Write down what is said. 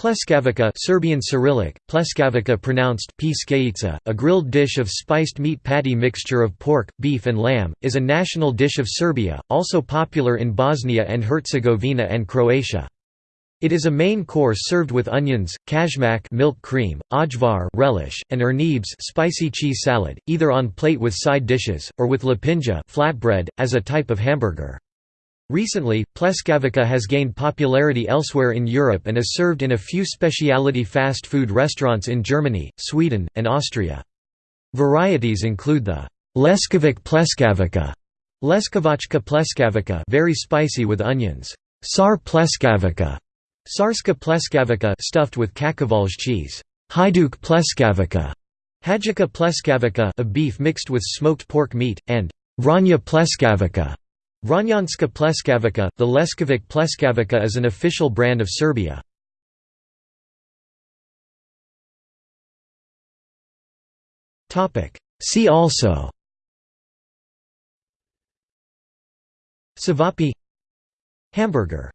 Pleskavica Serbian Cyrillic, pleskavica pronounced a grilled dish of spiced meat patty mixture of pork, beef and lamb, is a national dish of Serbia, also popular in Bosnia and Herzegovina and Croatia. It is a main course served with onions, kajmak milk cream, ajvar relish, and urnebes spicy cheese salad, either on plate with side dishes, or with lepinja flatbread, as a type of hamburger. Recently, pleskavica has gained popularity elsewhere in Europe and is served in a few specialty fast food restaurants in Germany, Sweden, and Austria. Varieties include the Leskovac pleskavica, Leskovačka pleskavica very spicy with onions, Sar pleskavica, Sarska pleskavica stuffed with kačkavalj cheese, Hajduk pleskavica, Hajdučka pleskavica a beef mixed with smoked pork meat, and Vranja pleskavica, Vranjanska pleskavica, the Leskovac pleskavica is an official brand of Serbia. See also Ćevapi Hamburger